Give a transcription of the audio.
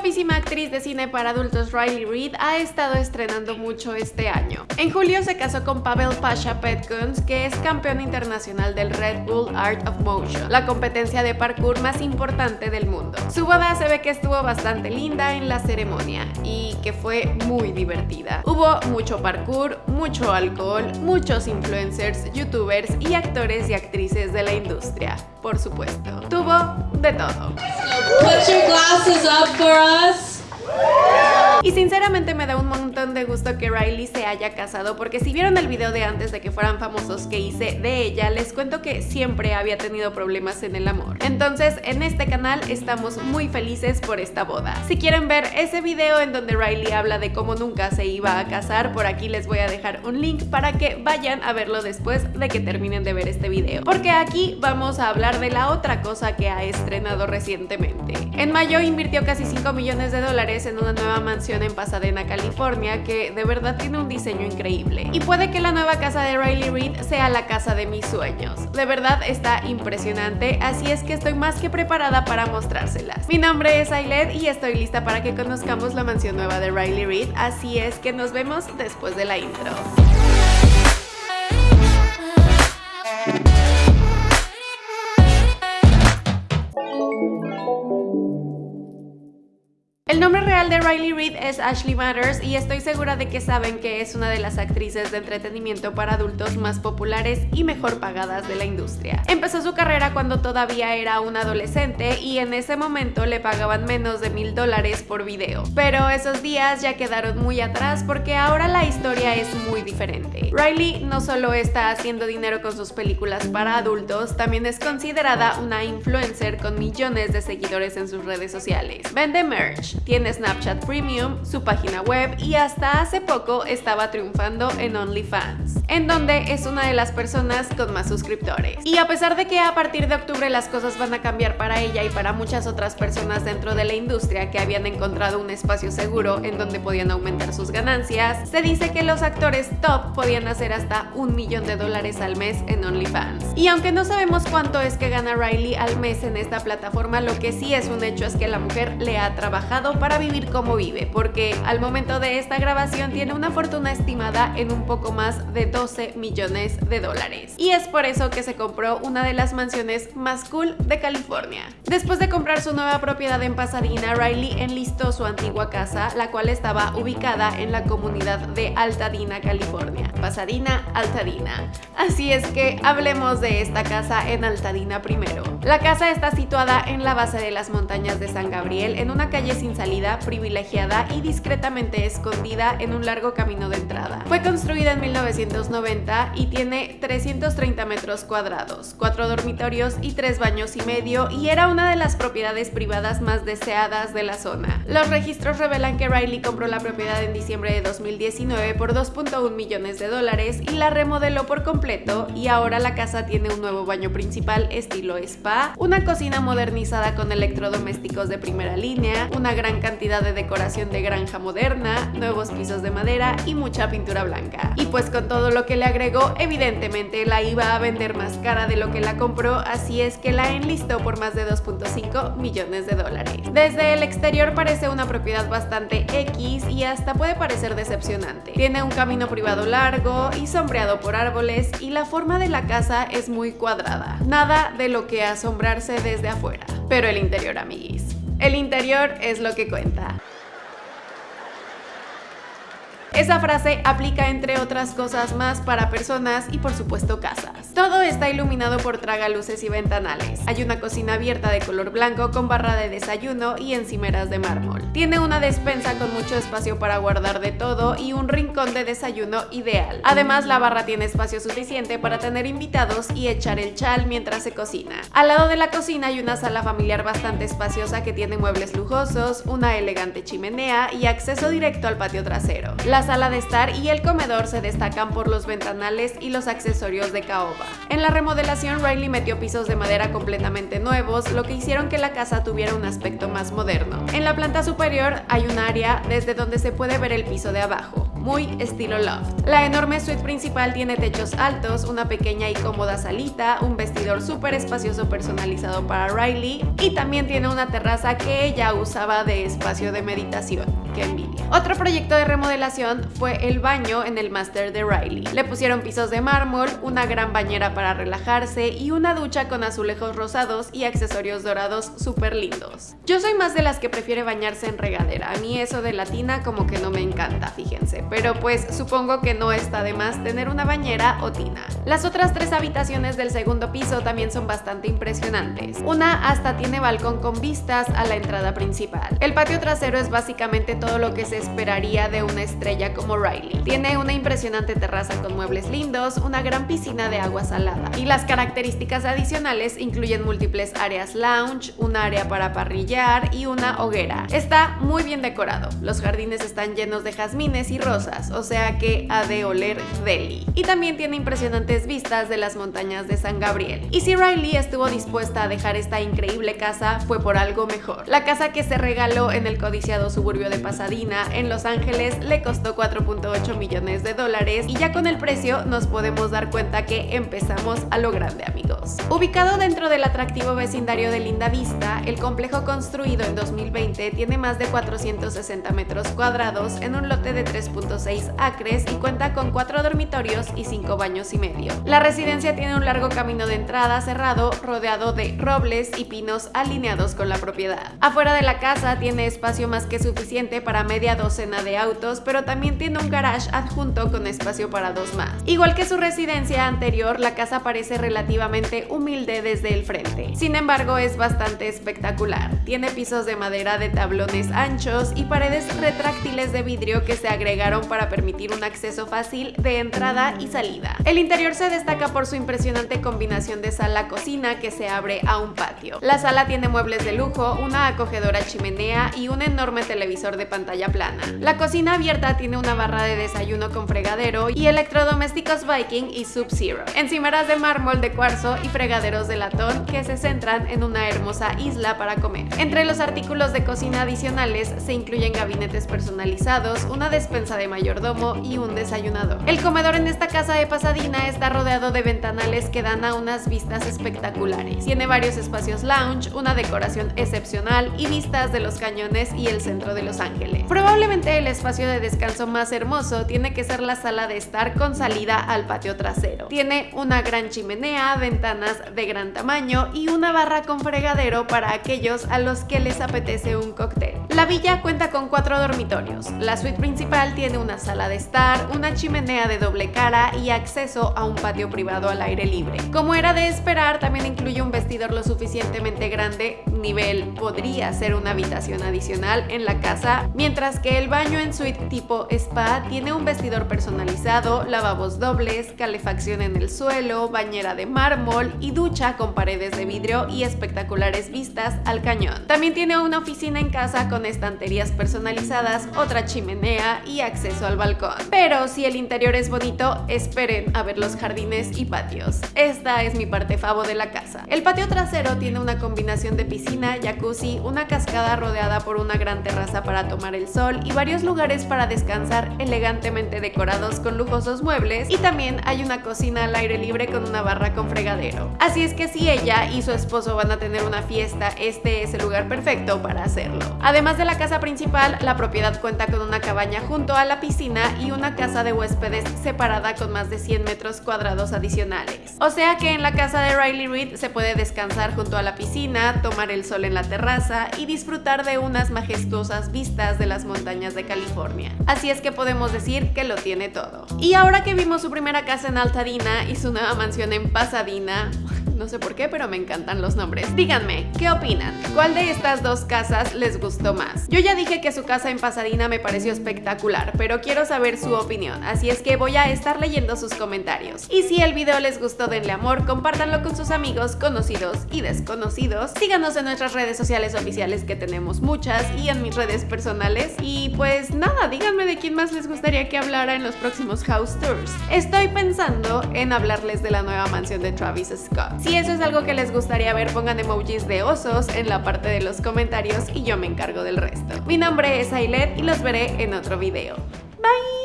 guapísima actriz de cine para adultos Riley Reid ha estado estrenando mucho este año. En julio se casó con Pavel Pasha Petkuns, que es campeón internacional del Red Bull Art of Motion, la competencia de parkour más importante del mundo. Su boda se ve que estuvo bastante linda en la ceremonia y que fue muy divertida. Hubo mucho parkour, mucho alcohol, muchos influencers, youtubers y actores y actrices de la industria, por supuesto. Tuvo de todo. Put your glasses up for us. Y sinceramente me da un montón de gusto que Riley se haya casado porque si vieron el video de antes de que fueran famosos que hice de ella, les cuento que siempre había tenido problemas en el amor. Entonces en este canal estamos muy felices por esta boda. Si quieren ver ese video en donde Riley habla de cómo nunca se iba a casar, por aquí les voy a dejar un link para que vayan a verlo después de que terminen de ver este video. Porque aquí vamos a hablar de la otra cosa que ha estrenado recientemente. En mayo invirtió casi 5 millones de dólares en una nueva mansión en Pasadena, California, que de verdad tiene un diseño increíble. Y puede que la nueva casa de Riley Reid sea la casa de mis sueños. De verdad está impresionante, así es que estoy más que preparada para mostrárselas. Mi nombre es Ailet y estoy lista para que conozcamos la mansión nueva de Riley Reid, así es que nos vemos después de la intro. Real de Riley Reid es Ashley Matters y estoy segura de que saben que es una de las actrices de entretenimiento para adultos más populares y mejor pagadas de la industria. Empezó su carrera cuando todavía era una adolescente y en ese momento le pagaban menos de mil dólares por video. Pero esos días ya quedaron muy atrás porque ahora la historia es muy diferente. Riley no solo está haciendo dinero con sus películas para adultos, también es considerada una influencer con millones de seguidores en sus redes sociales. Vende merch, tiene Snapchat Premium, su página web y hasta hace poco estaba triunfando en OnlyFans, en donde es una de las personas con más suscriptores. Y a pesar de que a partir de octubre las cosas van a cambiar para ella y para muchas otras personas dentro de la industria que habían encontrado un espacio seguro en donde podían aumentar sus ganancias, se dice que los actores top podían hacer hasta un millón de dólares al mes en OnlyFans. Y aunque no sabemos cuánto es que gana Riley al mes en esta plataforma, lo que sí es un hecho es que la mujer le ha trabajado para vivir como vive, porque al momento de esta grabación tiene una fortuna estimada en un poco más de 12 millones de dólares. Y es por eso que se compró una de las mansiones más cool de California. Después de comprar su nueva propiedad en Pasadena, Riley enlistó su antigua casa, la cual estaba ubicada en la comunidad de Altadena, California. Pasadena, Altadena. Así es que hablemos de esta casa en Altadena primero. La casa está situada en la base de las montañas de San Gabriel, en una calle sin salida, privilegiada y discretamente escondida en un largo camino de entrada. Fue construida en 1990 y tiene 330 metros cuadrados, cuatro dormitorios y tres baños y medio y era una de las propiedades privadas más deseadas de la zona. Los registros revelan que Riley compró la propiedad en diciembre de 2019 por 2.1 millones de dólares y la remodeló por completo y ahora la casa tiene un nuevo baño principal estilo spa, una cocina modernizada con electrodomésticos de primera línea, una gran cantidad de decoración de granja moderna, nuevos pisos de madera y mucha pintura blanca. Y pues con todo lo que le agregó, evidentemente la iba a vender más cara de lo que la compró, así es que la enlistó por más de 2.5 millones de dólares. Desde el exterior parece una propiedad bastante X y hasta puede parecer decepcionante. Tiene un camino privado largo y sombreado por árboles y la forma de la casa es muy cuadrada. Nada de lo que asombrarse desde afuera. Pero el interior, amiguis. El interior es lo que cuenta. Esa frase aplica entre otras cosas más para personas y por supuesto casas. Todo está iluminado por tragaluces y ventanales. Hay una cocina abierta de color blanco con barra de desayuno y encimeras de mármol. Tiene una despensa con mucho espacio para guardar de todo y un rincón de desayuno ideal. Además la barra tiene espacio suficiente para tener invitados y echar el chal mientras se cocina. Al lado de la cocina hay una sala familiar bastante espaciosa que tiene muebles lujosos, una elegante chimenea y acceso directo al patio trasero. La sala de estar y el comedor se destacan por los ventanales y los accesorios de caoba. En la remodelación, Riley metió pisos de madera completamente nuevos, lo que hicieron que la casa tuviera un aspecto más moderno. En la planta superior hay un área desde donde se puede ver el piso de abajo. muy estilo loft. La enorme suite principal tiene techos altos, una pequeña y cómoda salita, un vestidor súper espacioso personalizado para Riley y también tiene una terraza que ella usaba de espacio de meditación. ¡Qué envidia! Otro proyecto de remodelación fue el baño en el máster de Riley. Le pusieron pisos de mármol, una gran bañera para relajarse y una ducha con azulejos rosados y accesorios dorados súper lindos. Yo soy más de las que prefiere bañarse en regadera. A mí eso de la tina como que no me encanta, fíjense. Pero pues supongo que no está de más tener una bañera o tina. Las otras tres habitaciones del segundo piso también son bastante impresionantes. Una hasta tiene balcón con vistas a la entrada principal. El patio trasero es básicamente todo lo que se esperaría de una estrella como Riley. Tiene una impresionante terraza con muebles lindos, una gran piscina de agua salada. Y las características adicionales incluyen múltiples áreas lounge, un área para parrillar y una hoguera. Está muy bien decorado. Los jardines están llenos de jazmines y rosas, o sea que ha de oler deli. Y también tiene impresionantes vistas de las montañas de San Gabriel. Y si Riley estuvo dispuesta a dejar esta increíble casa, fue por algo mejor. La casa que se regaló en el codiciado suburbio de en Los Ángeles, le costó 4.8 millones de dólares y ya con el precio nos podemos dar cuenta que empezamos a lo grande amigos. Ubicado dentro del atractivo vecindario de Linda Vista, el complejo construido en 2020 tiene más de 460 metros cuadrados en un lote de 3.6 acres y cuenta con 4 dormitorios y 5 baños y medio. La residencia tiene un largo camino de entrada cerrado rodeado de robles y pinos alineados con la propiedad. Afuera de la casa tiene espacio más que suficiente para media docena de autos, pero también tiene un garage adjunto con espacio para dos más. Igual que su residencia anterior, la casa parece relativamente humilde desde el frente. Sin embargo, es bastante espectacular. Tiene pisos de madera de tablones anchos y paredes retráctiles de vidrio que se agregaron para permitir un acceso fácil de entrada y salida. El interior se destaca por su impresionante combinación de sala-cocina que se abre a un patio. La sala tiene muebles de lujo, una acogedora chimenea y un enorme televisor de pantalla plana. La cocina abierta tiene una barra de desayuno con fregadero y electrodomésticos Viking y Sub-Zero, encimeras de mármol de cuarzo y fregaderos de latón que se centran en una hermosa isla para comer. Entre los artículos de cocina adicionales se incluyen gabinetes personalizados, una despensa de mayordomo y un desayunador. El comedor en esta casa de Pasadena está rodeado de ventanales que dan a unas vistas espectaculares. Tiene varios espacios lounge, una decoración excepcional y vistas de los cañones y el centro de Los Ángeles. Probablemente el espacio de descanso más hermoso tiene que ser la sala de estar con salida al patio trasero. Tiene una gran chimenea, ventanas de gran tamaño y una barra con fregadero para aquellos a los que les apetece un cóctel. La villa cuenta con cuatro dormitorios. La suite principal tiene una sala de estar, una chimenea de doble cara y acceso a un patio privado al aire libre. Como era de esperar, también incluye un vestidor lo suficientemente grande, nivel podría ser una habitación adicional en la casa mientras que el baño en suite tipo spa tiene un vestidor personalizado, lavabos dobles, calefacción en el suelo, bañera de mármol y ducha con paredes de vidrio y espectaculares vistas al cañón. También tiene una oficina en casa con estanterías personalizadas, otra chimenea y acceso al balcón. Pero si el interior es bonito, esperen a ver los jardines y patios. Esta es mi parte favo de la casa. El patio trasero tiene una combinación de piscina, jacuzzi, una cascada rodeada por una gran terraza para tomar el sol y varios lugares para descansar elegantemente decorados con lujosos muebles y también hay una cocina al aire libre con una barra con fregadero. Así es que si ella y su esposo van a tener una fiesta, este es el lugar perfecto para hacerlo. Además de la casa principal, la propiedad cuenta con una cabaña junto a la piscina y una casa de huéspedes separada con más de 100 metros cuadrados adicionales. O sea que en la casa de Riley Reid se puede descansar junto a la piscina, tomar el sol en la terraza y disfrutar de unas majestuosas vistas de las montañas de California. Así es que podemos decir que lo tiene todo. Y ahora que vimos su primera casa en Altadena y su nueva mansión en Pasadena, no sé por qué, pero me encantan los nombres. Díganme, ¿qué opinan? ¿Cuál de estas dos casas les gustó más? Yo ya dije que su casa en Pasadena me pareció espectacular, pero quiero saber su opinión, así es que voy a estar leyendo sus comentarios. Y si el video les gustó, denle amor, compártanlo con sus amigos, conocidos y desconocidos. Síganos en nuestras redes sociales oficiales que tenemos muchas y en mis redes personales. Y pues nada, díganme de quién más les gustaría que hablara en los próximos house tours. Estoy pensando en hablarles de la nueva mansión de Travis Scott. Si eso es algo que les gustaría ver, pongan emojis de osos en la parte de los comentarios y yo me encargo del resto. Mi nombre es Ailet y los veré en otro video. Bye!